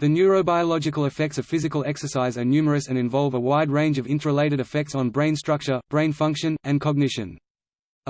The neurobiological effects of physical exercise are numerous and involve a wide range of interrelated effects on brain structure, brain function, and cognition.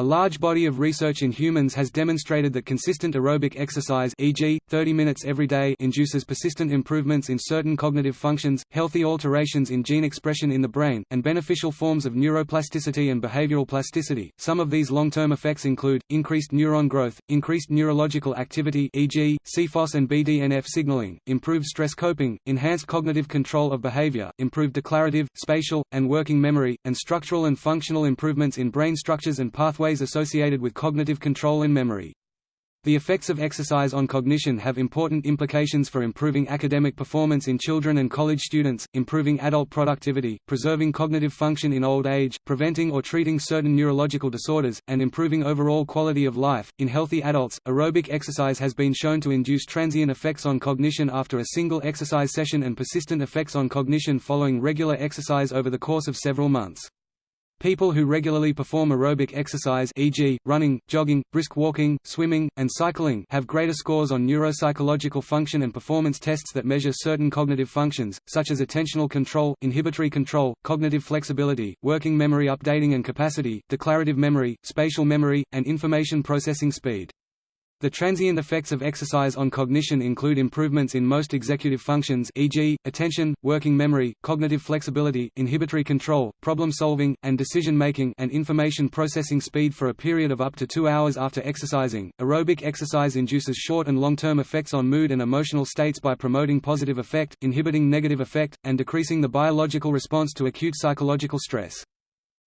A large body of research in humans has demonstrated that consistent aerobic exercise e.g., 30 minutes every day induces persistent improvements in certain cognitive functions, healthy alterations in gene expression in the brain, and beneficial forms of neuroplasticity and behavioral plasticity. Some of these long-term effects include, increased neuron growth, increased neurological activity e.g., CFOS and BDNF signaling, improved stress coping, enhanced cognitive control of behavior, improved declarative, spatial, and working memory, and structural and functional improvements in brain structures and pathways pathways associated with cognitive control and memory. The effects of exercise on cognition have important implications for improving academic performance in children and college students, improving adult productivity, preserving cognitive function in old age, preventing or treating certain neurological disorders, and improving overall quality of life. In healthy adults, aerobic exercise has been shown to induce transient effects on cognition after a single exercise session and persistent effects on cognition following regular exercise over the course of several months. People who regularly perform aerobic exercise e.g., running, jogging, brisk walking, swimming, and cycling have greater scores on neuropsychological function and performance tests that measure certain cognitive functions, such as attentional control, inhibitory control, cognitive flexibility, working memory updating and capacity, declarative memory, spatial memory, and information processing speed. The transient effects of exercise on cognition include improvements in most executive functions e.g., attention, working memory, cognitive flexibility, inhibitory control, problem-solving, and decision-making and information processing speed for a period of up to two hours after exercising. Aerobic exercise induces short and long-term effects on mood and emotional states by promoting positive affect, inhibiting negative affect, and decreasing the biological response to acute psychological stress.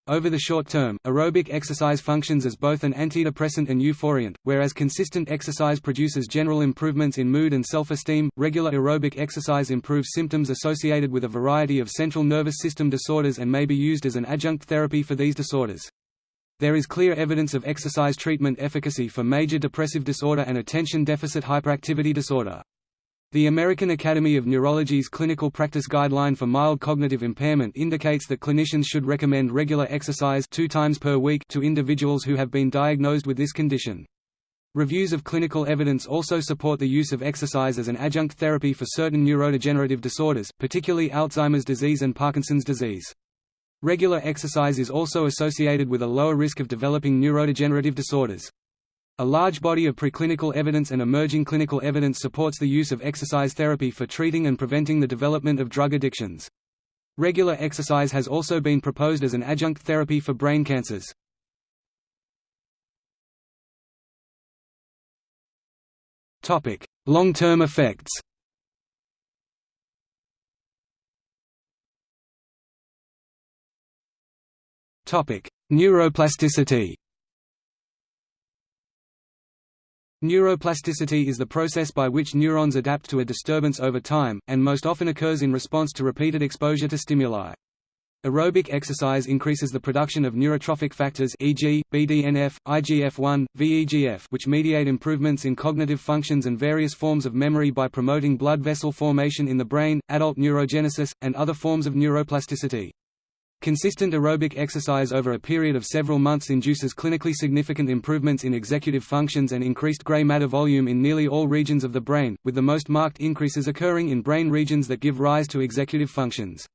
Over the short term, aerobic exercise functions as both an antidepressant and euphoriant, whereas consistent exercise produces general improvements in mood and self-esteem. Regular aerobic exercise improves symptoms associated with a variety of central nervous system disorders and may be used as an adjunct therapy for these disorders. There is clear evidence of exercise treatment efficacy for major depressive disorder and attention deficit hyperactivity disorder. The American Academy of Neurology's clinical practice guideline for mild cognitive impairment indicates that clinicians should recommend regular exercise two times per week to individuals who have been diagnosed with this condition. Reviews of clinical evidence also support the use of exercise as an adjunct therapy for certain neurodegenerative disorders, particularly Alzheimer's disease and Parkinson's disease. Regular exercise is also associated with a lower risk of developing neurodegenerative disorders. A large body of preclinical evidence and emerging clinical evidence supports the use of exercise therapy for treating and preventing the development of drug addictions. Regular exercise has also been proposed as an adjunct therapy for brain cancers. Long-term effects Neuroplasticity Neuroplasticity is the process by which neurons adapt to a disturbance over time, and most often occurs in response to repeated exposure to stimuli. Aerobic exercise increases the production of neurotrophic factors e.g., BDNF, IGF-1, VEGF which mediate improvements in cognitive functions and various forms of memory by promoting blood vessel formation in the brain, adult neurogenesis, and other forms of neuroplasticity. Consistent aerobic exercise over a period of several months induces clinically significant improvements in executive functions and increased gray matter volume in nearly all regions of the brain, with the most marked increases occurring in brain regions that give rise to executive functions.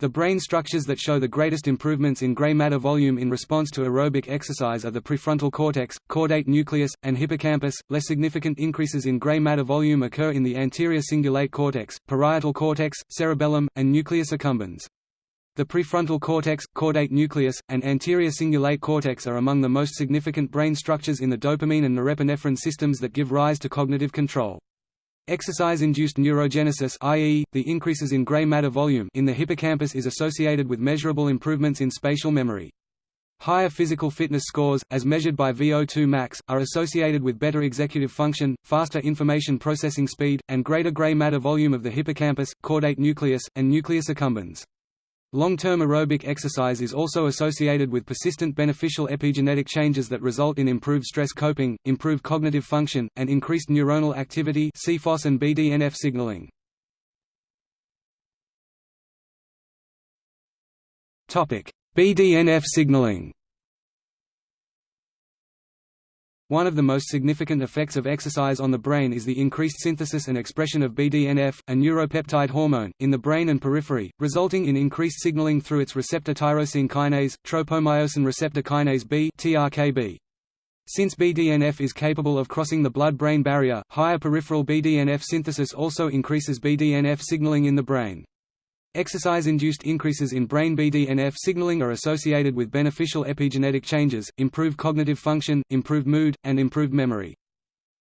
The brain structures that show the greatest improvements in gray matter volume in response to aerobic exercise are the prefrontal cortex, caudate nucleus, and hippocampus. Less significant increases in gray matter volume occur in the anterior cingulate cortex, parietal cortex, cerebellum, and nucleus accumbens. The prefrontal cortex, caudate nucleus, and anterior cingulate cortex are among the most significant brain structures in the dopamine and norepinephrine systems that give rise to cognitive control. Exercise-induced neurogenesis i.e., the increases in gray matter volume in the hippocampus is associated with measurable improvements in spatial memory. Higher physical fitness scores, as measured by VO2 max, are associated with better executive function, faster information processing speed, and greater gray matter volume of the hippocampus, caudate nucleus, and nucleus accumbens. Long-term aerobic exercise is also associated with persistent beneficial epigenetic changes that result in improved stress coping, improved cognitive function, and increased neuronal activity CFOS and BDNF signaling. BDNF signaling One of the most significant effects of exercise on the brain is the increased synthesis and expression of BDNF, a neuropeptide hormone, in the brain and periphery, resulting in increased signaling through its receptor tyrosine kinase, tropomyosin receptor kinase B (TRKB). Since BDNF is capable of crossing the blood-brain barrier, higher peripheral BDNF synthesis also increases BDNF signaling in the brain. Exercise-induced increases in brain BDNF signaling are associated with beneficial epigenetic changes, improved cognitive function, improved mood, and improved memory.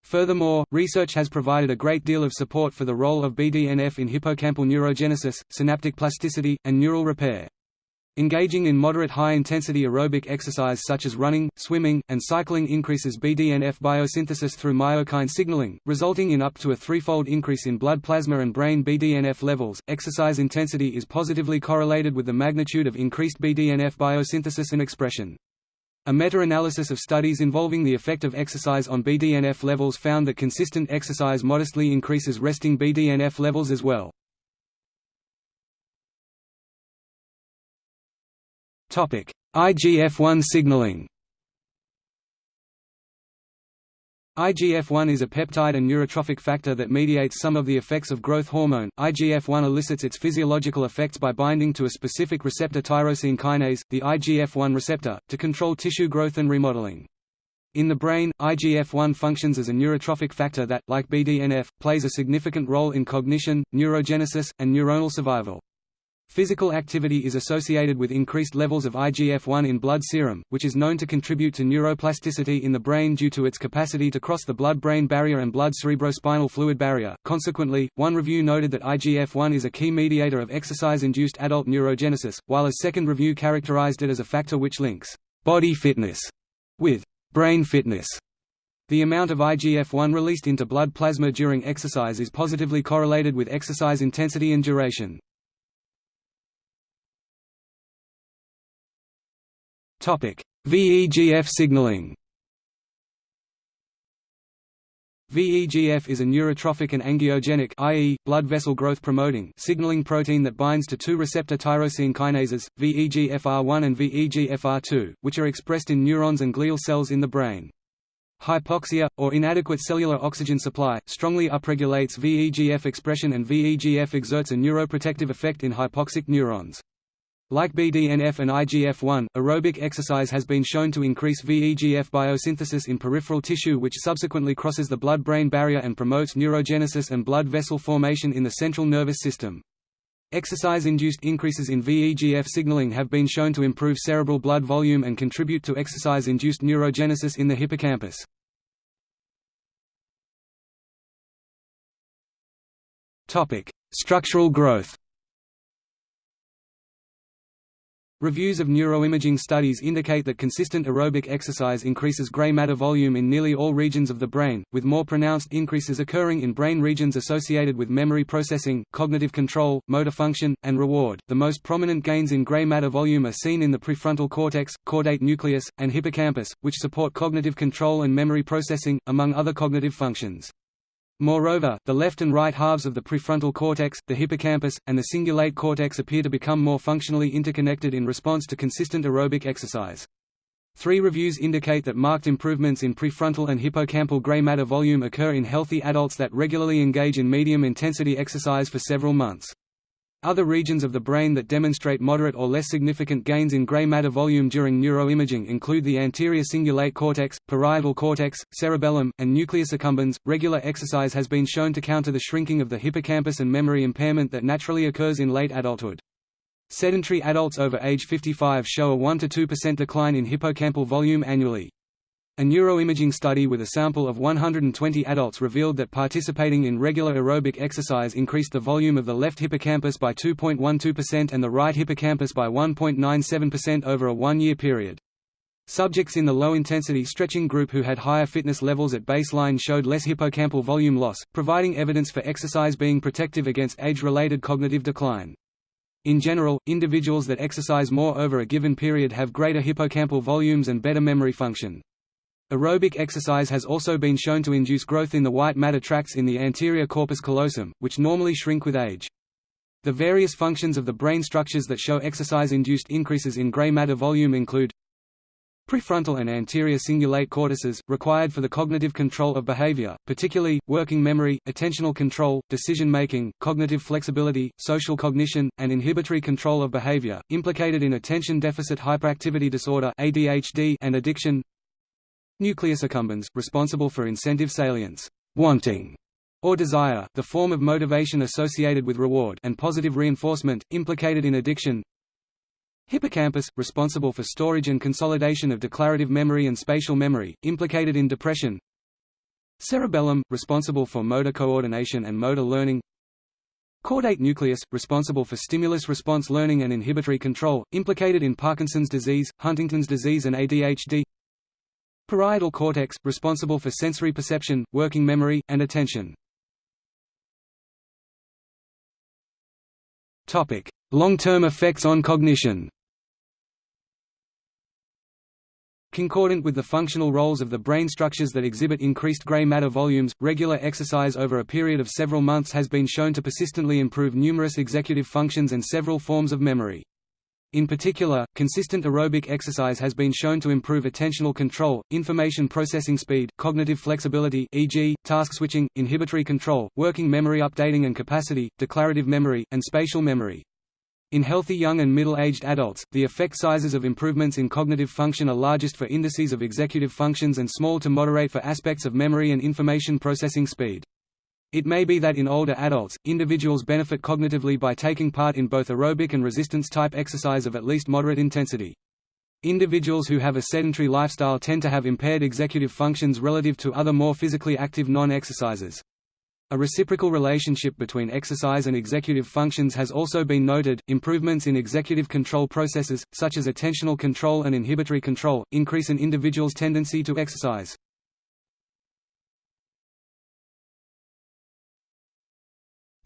Furthermore, research has provided a great deal of support for the role of BDNF in hippocampal neurogenesis, synaptic plasticity, and neural repair. Engaging in moderate high-intensity aerobic exercise such as running, swimming, and cycling increases BDNF biosynthesis through myokine signaling, resulting in up to a threefold increase in blood plasma and brain BDNF levels. Exercise intensity is positively correlated with the magnitude of increased BDNF biosynthesis and expression. A meta-analysis of studies involving the effect of exercise on BDNF levels found that consistent exercise modestly increases resting BDNF levels as well. IGF-1 signaling IGF-1 is a peptide and neurotrophic factor that mediates some of the effects of growth hormone. IGF-1 elicits its physiological effects by binding to a specific receptor tyrosine kinase, the IGF-1 receptor, to control tissue growth and remodeling. In the brain, IGF-1 functions as a neurotrophic factor that, like BDNF, plays a significant role in cognition, neurogenesis, and neuronal survival. Physical activity is associated with increased levels of IGF-1 in blood serum, which is known to contribute to neuroplasticity in the brain due to its capacity to cross the blood-brain barrier and blood-cerebrospinal fluid barrier. Consequently, one review noted that IGF-1 is a key mediator of exercise-induced adult neurogenesis, while a second review characterized it as a factor which links body fitness with brain fitness. The amount of IGF-1 released into blood plasma during exercise is positively correlated with exercise intensity and duration. VEGF signaling VEGF is a neurotrophic and angiogenic i.e., blood vessel growth promoting signaling protein that binds to two receptor tyrosine kinases, VEGFR1 and VEGFR2, which are expressed in neurons and glial cells in the brain. Hypoxia, or inadequate cellular oxygen supply, strongly upregulates VEGF expression and VEGF exerts a neuroprotective effect in hypoxic neurons. Like BDNF and IGF-1, aerobic exercise has been shown to increase VEGF biosynthesis in peripheral tissue which subsequently crosses the blood-brain barrier and promotes neurogenesis and blood vessel formation in the central nervous system. Exercise-induced increases in VEGF signaling have been shown to improve cerebral blood volume and contribute to exercise-induced neurogenesis in the hippocampus. Structural growth Reviews of neuroimaging studies indicate that consistent aerobic exercise increases gray matter volume in nearly all regions of the brain, with more pronounced increases occurring in brain regions associated with memory processing, cognitive control, motor function, and reward. The most prominent gains in gray matter volume are seen in the prefrontal cortex, caudate nucleus, and hippocampus, which support cognitive control and memory processing, among other cognitive functions. Moreover, the left and right halves of the prefrontal cortex, the hippocampus, and the cingulate cortex appear to become more functionally interconnected in response to consistent aerobic exercise. Three reviews indicate that marked improvements in prefrontal and hippocampal gray matter volume occur in healthy adults that regularly engage in medium-intensity exercise for several months. Other regions of the brain that demonstrate moderate or less significant gains in gray matter volume during neuroimaging include the anterior cingulate cortex, parietal cortex, cerebellum, and nucleus accumbens. Regular exercise has been shown to counter the shrinking of the hippocampus and memory impairment that naturally occurs in late adulthood. Sedentary adults over age 55 show a 1 to 2% decline in hippocampal volume annually. A neuroimaging study with a sample of 120 adults revealed that participating in regular aerobic exercise increased the volume of the left hippocampus by 2.12% and the right hippocampus by 1.97% over a one-year period. Subjects in the low-intensity stretching group who had higher fitness levels at baseline showed less hippocampal volume loss, providing evidence for exercise being protective against age-related cognitive decline. In general, individuals that exercise more over a given period have greater hippocampal volumes and better memory function. Aerobic exercise has also been shown to induce growth in the white matter tracts in the anterior corpus callosum, which normally shrink with age. The various functions of the brain structures that show exercise-induced increases in gray matter volume include Prefrontal and anterior cingulate cortices, required for the cognitive control of behavior, particularly, working memory, attentional control, decision-making, cognitive flexibility, social cognition, and inhibitory control of behavior, implicated in attention deficit hyperactivity disorder and addiction Nucleus accumbens, responsible for incentive salience wanting, or desire, the form of motivation associated with reward and positive reinforcement, implicated in addiction. Hippocampus, responsible for storage and consolidation of declarative memory and spatial memory, implicated in depression. Cerebellum, responsible for motor coordination and motor learning. Caudate nucleus, responsible for stimulus-response learning and inhibitory control, implicated in Parkinson's disease, Huntington's disease and ADHD Parietal cortex, responsible for sensory perception, working memory, and attention. Long-term effects on cognition. Concordant with the functional roles of the brain structures that exhibit increased gray matter volumes, regular exercise over a period of several months has been shown to persistently improve numerous executive functions and several forms of memory. In particular, consistent aerobic exercise has been shown to improve attentional control, information processing speed, cognitive flexibility e.g., task switching, inhibitory control, working memory updating and capacity, declarative memory, and spatial memory. In healthy young and middle-aged adults, the effect sizes of improvements in cognitive function are largest for indices of executive functions and small to moderate for aspects of memory and information processing speed. It may be that in older adults, individuals benefit cognitively by taking part in both aerobic and resistance-type exercise of at least moderate intensity. Individuals who have a sedentary lifestyle tend to have impaired executive functions relative to other more physically active non-exercisers. A reciprocal relationship between exercise and executive functions has also been noted. Improvements in executive control processes, such as attentional control and inhibitory control, increase an individual's tendency to exercise.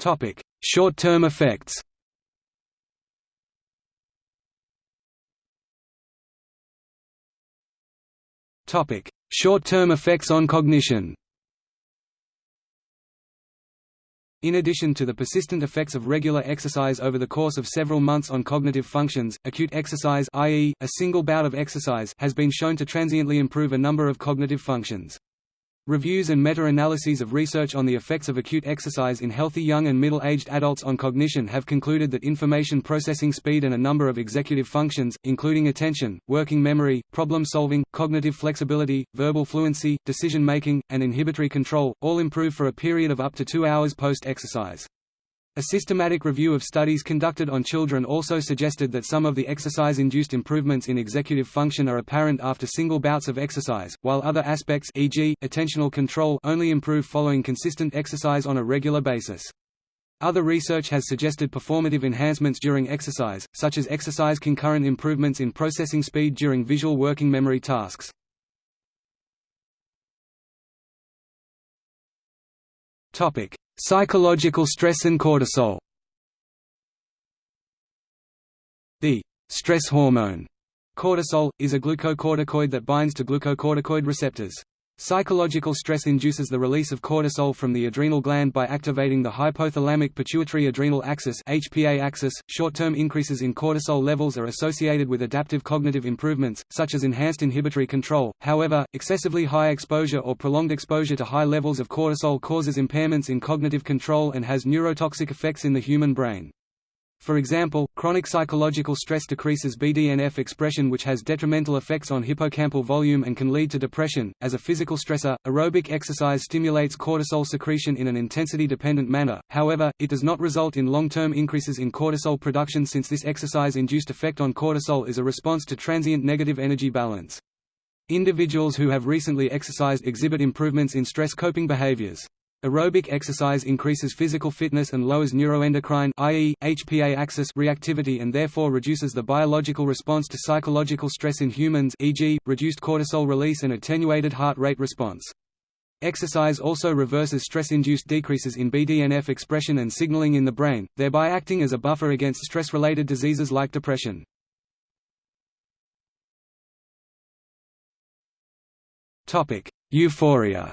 Topic: Short-term effects. Topic: Short-term effects on cognition. In addition to the persistent effects of regular exercise over the course of several months on cognitive functions, acute exercise i.e., a single bout of exercise has been shown to transiently improve a number of cognitive functions. Reviews and meta-analyses of research on the effects of acute exercise in healthy young and middle-aged adults on cognition have concluded that information processing speed and a number of executive functions, including attention, working memory, problem-solving, cognitive flexibility, verbal fluency, decision-making, and inhibitory control, all improve for a period of up to two hours post-exercise. A systematic review of studies conducted on children also suggested that some of the exercise-induced improvements in executive function are apparent after single bouts of exercise, while other aspects e.g., attentional control only improve following consistent exercise on a regular basis. Other research has suggested performative enhancements during exercise, such as exercise concurrent improvements in processing speed during visual working memory tasks. Topic: Psychological stress and cortisol. The stress hormone cortisol is a glucocorticoid that binds to glucocorticoid receptors. Psychological stress induces the release of cortisol from the adrenal gland by activating the hypothalamic pituitary adrenal axis (HPA axis). Short-term increases in cortisol levels are associated with adaptive cognitive improvements, such as enhanced inhibitory control. However, excessively high exposure or prolonged exposure to high levels of cortisol causes impairments in cognitive control and has neurotoxic effects in the human brain. For example, chronic psychological stress decreases BDNF expression which has detrimental effects on hippocampal volume and can lead to depression. As a physical stressor, aerobic exercise stimulates cortisol secretion in an intensity-dependent manner, however, it does not result in long-term increases in cortisol production since this exercise-induced effect on cortisol is a response to transient negative energy balance. Individuals who have recently exercised exhibit improvements in stress coping behaviors. Aerobic exercise increases physical fitness and lowers neuroendocrine i.e., HPA axis reactivity and therefore reduces the biological response to psychological stress in humans e.g., reduced cortisol release and attenuated heart rate response. Exercise also reverses stress-induced decreases in BDNF expression and signaling in the brain, thereby acting as a buffer against stress-related diseases like depression. Euphoria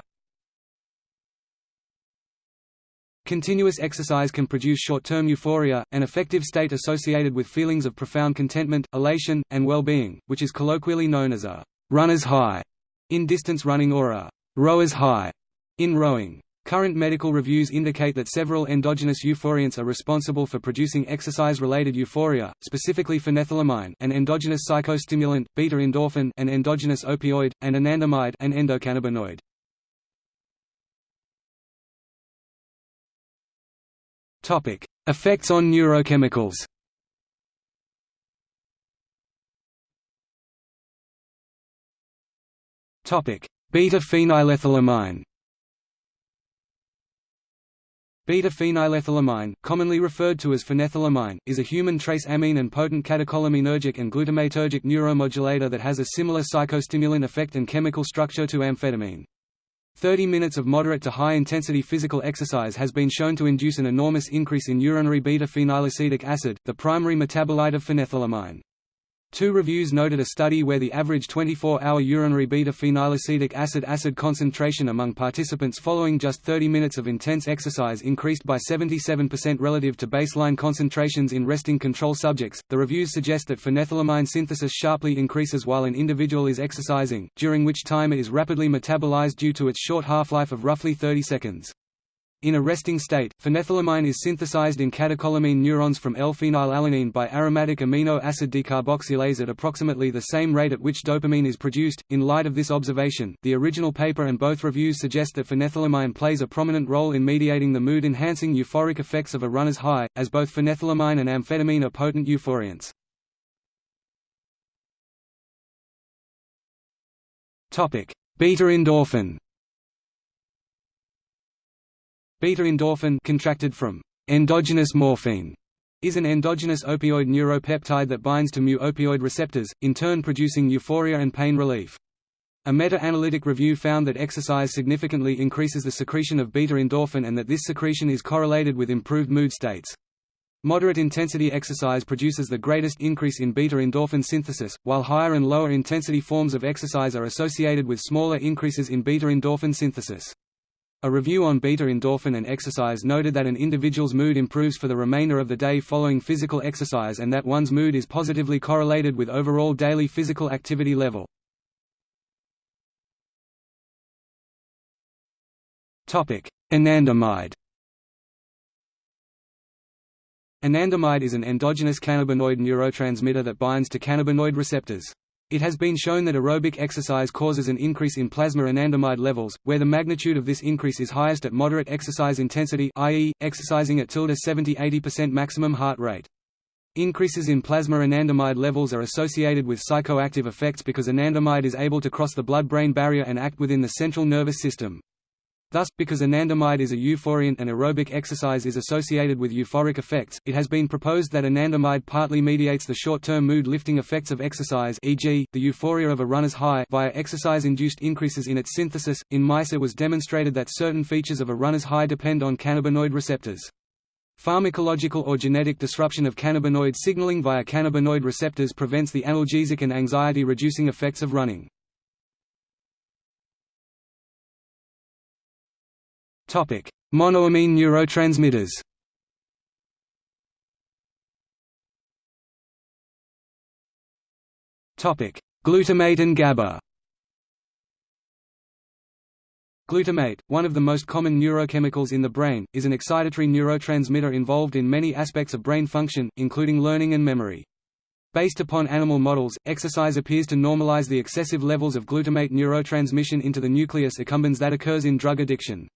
Continuous exercise can produce short-term euphoria, an affective state associated with feelings of profound contentment, elation, and well-being, which is colloquially known as a runner's high in distance running or a rower's high in rowing. Current medical reviews indicate that several endogenous euphoriants are responsible for producing exercise-related euphoria, specifically phenethylamine an endogenous psychostimulant, beta-endorphin an endogenous opioid, and anandamide an endocannabinoid. Topic: Effects on neurochemicals. Topic: Beta-phenylethylamine. Beta-phenylethylamine, commonly referred to as phenethylamine, is a human trace amine and potent catecholaminergic and glutamatergic neuromodulator that has a similar psychostimulant effect and chemical structure to amphetamine. 30 minutes of moderate to high-intensity physical exercise has been shown to induce an enormous increase in urinary beta-phenylacetic acid, the primary metabolite of phenethylamine. Two reviews noted a study where the average 24-hour urinary beta-phenylacetic acid acid concentration among participants following just 30 minutes of intense exercise increased by 77% relative to baseline concentrations in resting control subjects. The reviews suggest that phenethylamine synthesis sharply increases while an individual is exercising, during which time it is rapidly metabolized due to its short half-life of roughly 30 seconds. In a resting state, phenethylamine is synthesized in catecholamine neurons from L-phenylalanine by aromatic amino acid decarboxylase at approximately the same rate at which dopamine is produced. In light of this observation, the original paper and both reviews suggest that phenethylamine plays a prominent role in mediating the mood-enhancing euphoric effects of a runner's high, as both phenethylamine and amphetamine are potent euphoriants. Topic: Beta endorphin. Beta-endorphin contracted from endogenous morphine is an endogenous opioid neuropeptide that binds to mu-opioid receptors, in turn producing euphoria and pain relief. A meta-analytic review found that exercise significantly increases the secretion of beta-endorphin and that this secretion is correlated with improved mood states. Moderate intensity exercise produces the greatest increase in beta-endorphin synthesis, while higher and lower intensity forms of exercise are associated with smaller increases in beta-endorphin synthesis. A review on beta-endorphin and exercise noted that an individual's mood improves for the remainder of the day following physical exercise and that one's mood is positively correlated with overall daily physical activity level. Anandamide Anandamide is an endogenous cannabinoid neurotransmitter that binds to cannabinoid receptors. It has been shown that aerobic exercise causes an increase in plasma anandamide levels, where the magnitude of this increase is highest at moderate exercise intensity i.e., exercising at 70–80% maximum heart rate. Increases in plasma anandamide levels are associated with psychoactive effects because anandamide is able to cross the blood-brain barrier and act within the central nervous system. Thus, because anandamide is a euphoriant and aerobic exercise is associated with euphoric effects, it has been proposed that anandamide partly mediates the short-term mood-lifting effects of exercise e.g., the euphoria of a runner's high via exercise-induced increases in its synthesis. In mice it was demonstrated that certain features of a runner's high depend on cannabinoid receptors. Pharmacological or genetic disruption of cannabinoid signaling via cannabinoid receptors prevents the analgesic and anxiety-reducing effects of running. Topic: Monoamine neurotransmitters. Topic: Glutamate and GABA. Glutamate, one of the most common neurochemicals in the brain, is an excitatory neurotransmitter involved in many aspects of brain function, including learning and memory. Based upon animal models, exercise appears to normalize the excessive levels of glutamate neurotransmission into the nucleus accumbens that occurs in drug addiction.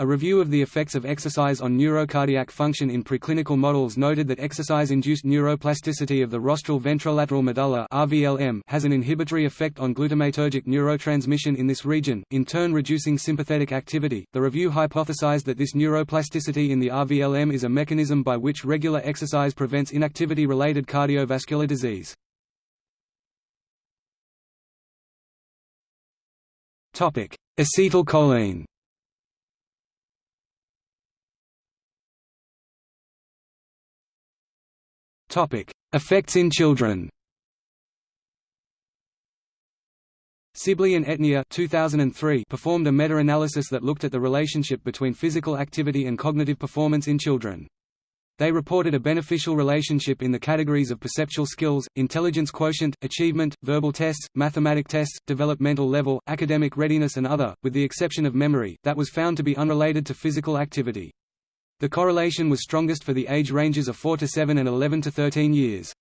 A review of the effects of exercise on neurocardiac function in preclinical models noted that exercise-induced neuroplasticity of the rostral ventrolateral medulla (RVLM) has an inhibitory effect on glutamatergic neurotransmission in this region, in turn reducing sympathetic activity. The review hypothesized that this neuroplasticity in the RVLM is a mechanism by which regular exercise prevents inactivity-related cardiovascular disease. Topic: Acetylcholine. Topic: Effects in children. Sibley and Etnier 2003 performed a meta-analysis that looked at the relationship between physical activity and cognitive performance in children. They reported a beneficial relationship in the categories of perceptual skills, intelligence quotient, achievement, verbal tests, mathematic tests, developmental level, academic readiness and other, with the exception of memory, that was found to be unrelated to physical activity. The correlation was strongest for the age ranges of 4 to 7 and 11 to 13 years.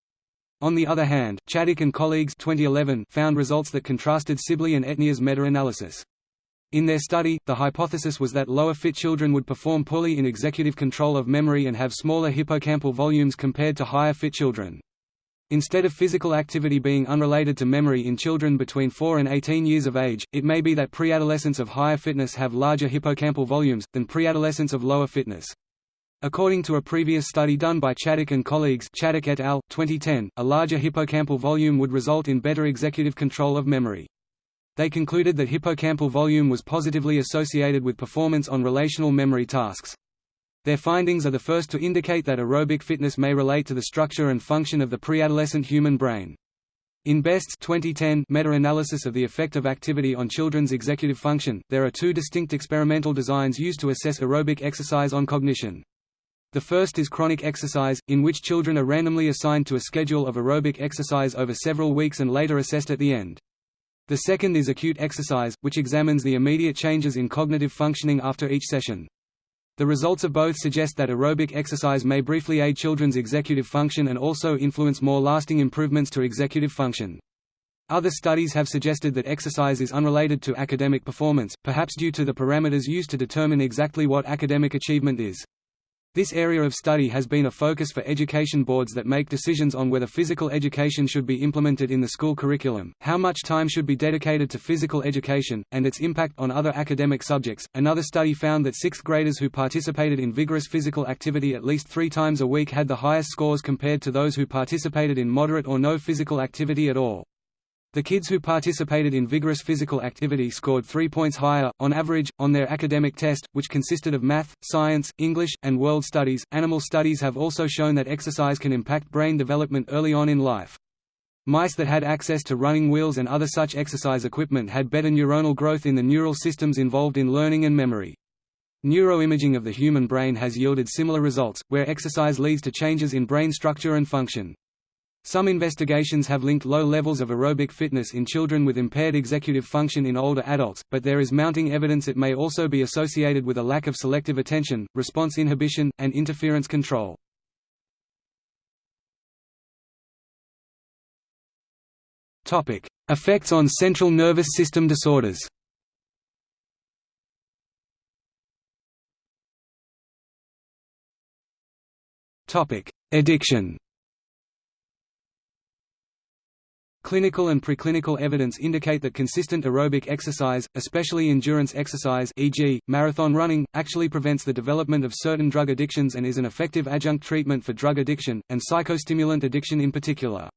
On the other hand, Chaddock and colleagues 2011 found results that contrasted Sibley and Etnier's meta-analysis. In their study, the hypothesis was that lower fit children would perform poorly in executive control of memory and have smaller hippocampal volumes compared to higher fit children. Instead of physical activity being unrelated to memory in children between 4 and 18 years of age, it may be that preadolescents of higher fitness have larger hippocampal volumes, than preadolescents of lower fitness. According to a previous study done by Chaddock and colleagues Chaddock et al., 2010, a larger hippocampal volume would result in better executive control of memory. They concluded that hippocampal volume was positively associated with performance on relational memory tasks. Their findings are the first to indicate that aerobic fitness may relate to the structure and function of the preadolescent human brain. In Best's 2010 meta-analysis of the effect of activity on children's executive function, there are two distinct experimental designs used to assess aerobic exercise on cognition. The first is chronic exercise, in which children are randomly assigned to a schedule of aerobic exercise over several weeks and later assessed at the end. The second is acute exercise, which examines the immediate changes in cognitive functioning after each session. The results of both suggest that aerobic exercise may briefly aid children's executive function and also influence more lasting improvements to executive function. Other studies have suggested that exercise is unrelated to academic performance, perhaps due to the parameters used to determine exactly what academic achievement is. This area of study has been a focus for education boards that make decisions on whether physical education should be implemented in the school curriculum, how much time should be dedicated to physical education, and its impact on other academic subjects. Another study found that sixth graders who participated in vigorous physical activity at least three times a week had the highest scores compared to those who participated in moderate or no physical activity at all. The kids who participated in vigorous physical activity scored three points higher, on average, on their academic test, which consisted of math, science, English, and world studies. Animal studies have also shown that exercise can impact brain development early on in life. Mice that had access to running wheels and other such exercise equipment had better neuronal growth in the neural systems involved in learning and memory. Neuroimaging of the human brain has yielded similar results, where exercise leads to changes in brain structure and function. Some investigations have linked low levels of aerobic fitness in children with impaired executive function in older adults, but there is mounting evidence it may also be associated with a lack of selective attention, response inhibition, and interference control. Effects on central nervous system disorders. Addiction Clinical and preclinical evidence indicate that consistent aerobic exercise, especially endurance exercise e.g., marathon running, actually prevents the development of certain drug addictions and is an effective adjunct treatment for drug addiction, and psychostimulant addiction in particular.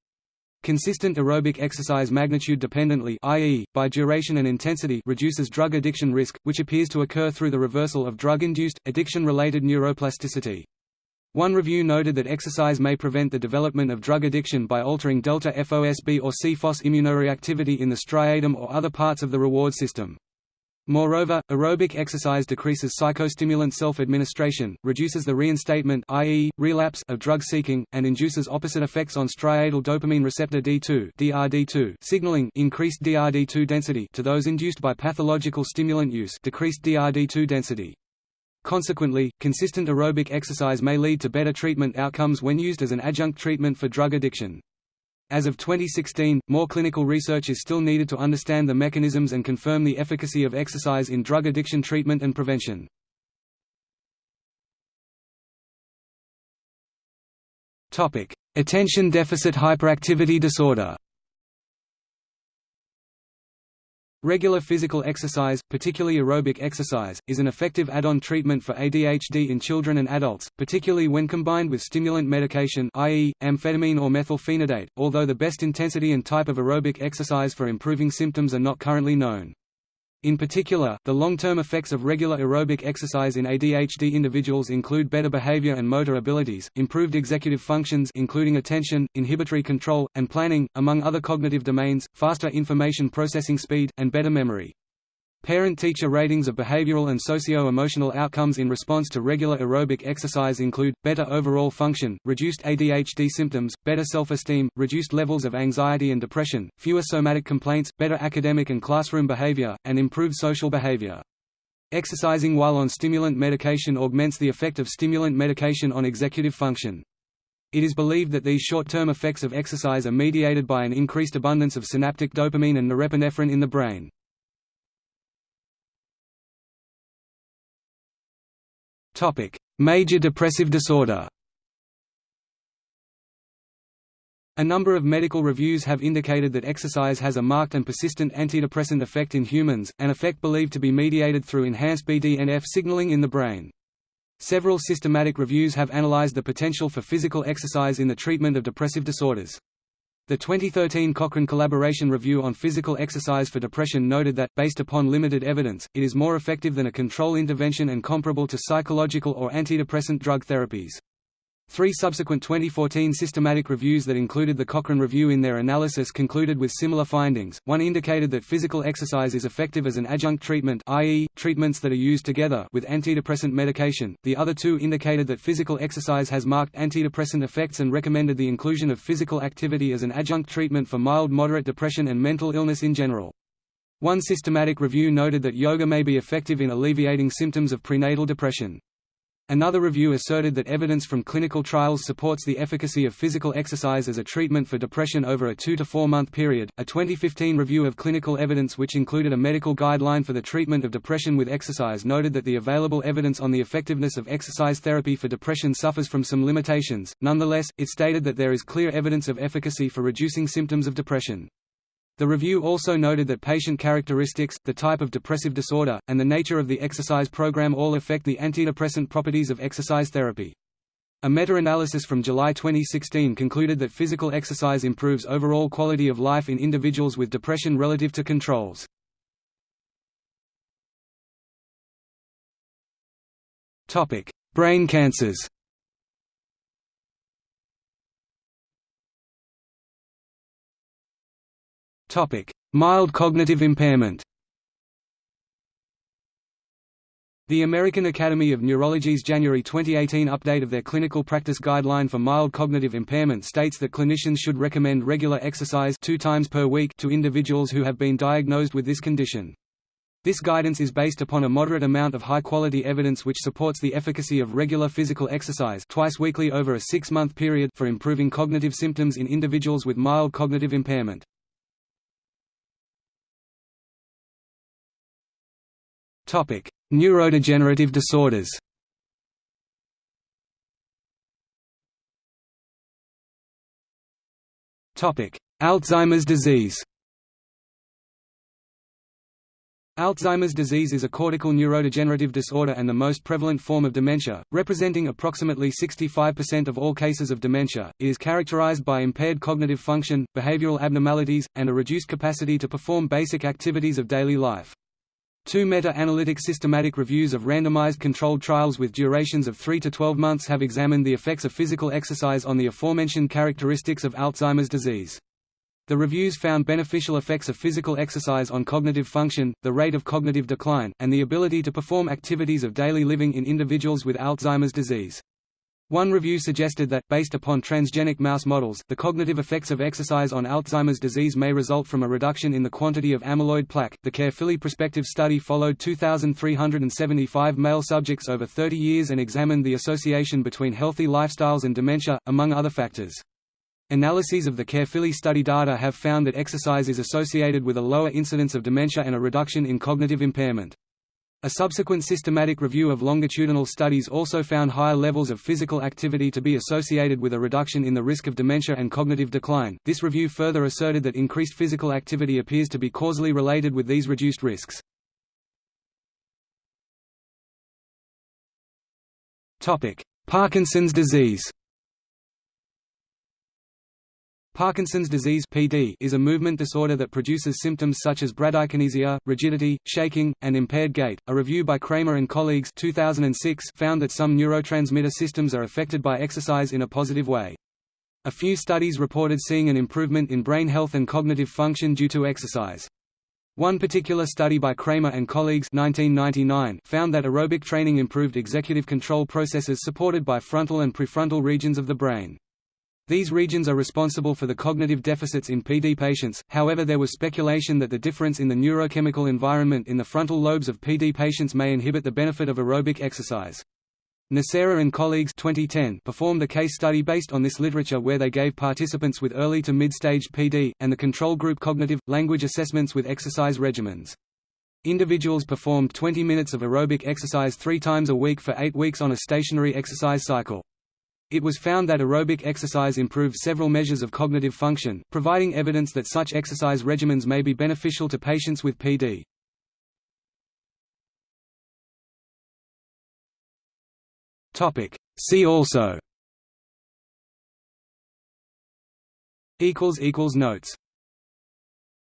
Consistent aerobic exercise magnitude dependently i.e., by duration and intensity reduces drug addiction risk, which appears to occur through the reversal of drug-induced, addiction-related neuroplasticity. One review noted that exercise may prevent the development of drug addiction by altering delta FOSB or CFOS immunoreactivity in the striatum or other parts of the reward system. Moreover, aerobic exercise decreases psychostimulant self-administration, reduces the reinstatement i.e., relapse of drug seeking, and induces opposite effects on striatal dopamine receptor D2 DRD2 signaling increased DRD2 density to those induced by pathological stimulant use decreased DRD2 density. Consequently, consistent aerobic exercise may lead to better treatment outcomes when used as an adjunct treatment for drug addiction. As of 2016, more clinical research is still needed to understand the mechanisms and confirm the efficacy of exercise in drug addiction treatment and prevention. Attention deficit hyperactivity disorder Regular physical exercise, particularly aerobic exercise, is an effective add-on treatment for ADHD in children and adults, particularly when combined with stimulant medication i.e., amphetamine or methylphenidate, although the best intensity and type of aerobic exercise for improving symptoms are not currently known. In particular, the long-term effects of regular aerobic exercise in ADHD individuals include better behavior and motor abilities, improved executive functions including attention, inhibitory control, and planning, among other cognitive domains, faster information processing speed, and better memory. Parent-teacher ratings of behavioral and socio-emotional outcomes in response to regular aerobic exercise include, better overall function, reduced ADHD symptoms, better self-esteem, reduced levels of anxiety and depression, fewer somatic complaints, better academic and classroom behavior, and improved social behavior. Exercising while on stimulant medication augments the effect of stimulant medication on executive function. It is believed that these short-term effects of exercise are mediated by an increased abundance of synaptic dopamine and norepinephrine in the brain. Major depressive disorder A number of medical reviews have indicated that exercise has a marked and persistent antidepressant effect in humans, an effect believed to be mediated through enhanced BDNF signaling in the brain. Several systematic reviews have analyzed the potential for physical exercise in the treatment of depressive disorders. The 2013 Cochrane Collaboration Review on Physical Exercise for Depression noted that, based upon limited evidence, it is more effective than a control intervention and comparable to psychological or antidepressant drug therapies. Three subsequent 2014 systematic reviews that included the Cochrane Review in their analysis concluded with similar findings. One indicated that physical exercise is effective as an adjunct treatment, i.e., treatments that are used together with antidepressant medication. The other two indicated that physical exercise has marked antidepressant effects and recommended the inclusion of physical activity as an adjunct treatment for mild moderate depression and mental illness in general. One systematic review noted that yoga may be effective in alleviating symptoms of prenatal depression. Another review asserted that evidence from clinical trials supports the efficacy of physical exercise as a treatment for depression over a 2 to 4 month period. A 2015 review of clinical evidence which included a medical guideline for the treatment of depression with exercise noted that the available evidence on the effectiveness of exercise therapy for depression suffers from some limitations. Nonetheless, it stated that there is clear evidence of efficacy for reducing symptoms of depression. The review also noted that patient characteristics, the type of depressive disorder, and the nature of the exercise program all affect the antidepressant properties of exercise therapy. A meta-analysis from July 2016 concluded that physical exercise improves overall quality of life in individuals with depression relative to controls. Brain cancers Mild cognitive impairment The American Academy of Neurology's January 2018 update of their clinical practice guideline for mild cognitive impairment states that clinicians should recommend regular exercise two times per week to individuals who have been diagnosed with this condition. This guidance is based upon a moderate amount of high-quality evidence which supports the efficacy of regular physical exercise twice weekly over a six-month period for improving cognitive symptoms in individuals with mild cognitive impairment. Neurodegenerative disorders. Alzheimer's disease. Alzheimer's disease is a cortical neurodegenerative disorder and the most prevalent form of dementia, representing approximately 65% of all cases of dementia. It is characterized by impaired cognitive function, behavioral abnormalities, and a reduced capacity to perform basic activities of daily life. Two meta-analytic systematic reviews of randomized controlled trials with durations of 3 to 12 months have examined the effects of physical exercise on the aforementioned characteristics of Alzheimer's disease. The reviews found beneficial effects of physical exercise on cognitive function, the rate of cognitive decline, and the ability to perform activities of daily living in individuals with Alzheimer's disease. One review suggested that, based upon transgenic mouse models, the cognitive effects of exercise on Alzheimer's disease may result from a reduction in the quantity of amyloid plaque. The Caerphilly prospective study followed 2,375 male subjects over 30 years and examined the association between healthy lifestyles and dementia, among other factors. Analyses of the Caerphilly study data have found that exercise is associated with a lower incidence of dementia and a reduction in cognitive impairment. A subsequent systematic review of longitudinal studies also found higher levels of physical activity to be associated with a reduction in the risk of dementia and cognitive decline. This review further asserted that increased physical activity appears to be causally related with these reduced risks. Topic: Parkinson's disease. Parkinson's disease (PD) is a movement disorder that produces symptoms such as bradykinesia, rigidity, shaking, and impaired gait. A review by Kramer and colleagues 2006 found that some neurotransmitter systems are affected by exercise in a positive way. A few studies reported seeing an improvement in brain health and cognitive function due to exercise. One particular study by Kramer and colleagues 1999 found that aerobic training improved executive control processes supported by frontal and prefrontal regions of the brain. These regions are responsible for the cognitive deficits in PD patients, however there was speculation that the difference in the neurochemical environment in the frontal lobes of PD patients may inhibit the benefit of aerobic exercise. Nocera and colleagues 2010 performed a case study based on this literature where they gave participants with early to mid-stage PD, and the control group cognitive, language assessments with exercise regimens. Individuals performed 20 minutes of aerobic exercise three times a week for eight weeks on a stationary exercise cycle. It was found that aerobic exercise improved several measures of cognitive function, providing evidence that such exercise regimens may be beneficial to patients with PD. See also. Notes.